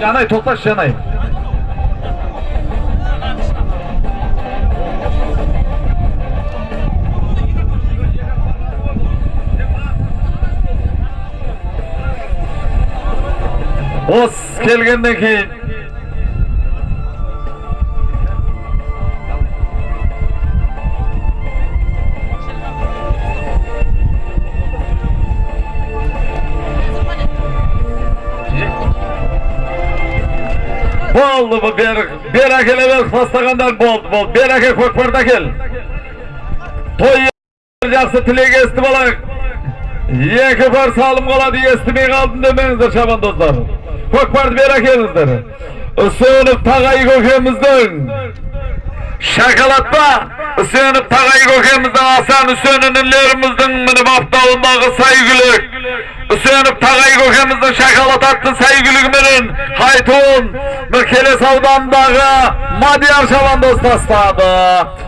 Canay toplaş Canay. Os kelgenden keyin болды бұл бері бері әкеле бер бастағандар болды болды бер әкел көкпарды әкел той жақсы тілек естіп алайық екі пар салым қалады естімей қалдым демеңіздер шабандоздар көкпарды бер әкеліңіздер үсенов тағай көкеміздің шоколадта үсенов тағай көкеміздің асан үсен інілеріміздің мініп апталындағы күлік ағамызды шақалы тартты сәйгілік мүлін қайтуын Мүркелес Мадияр шаланды ұстастады.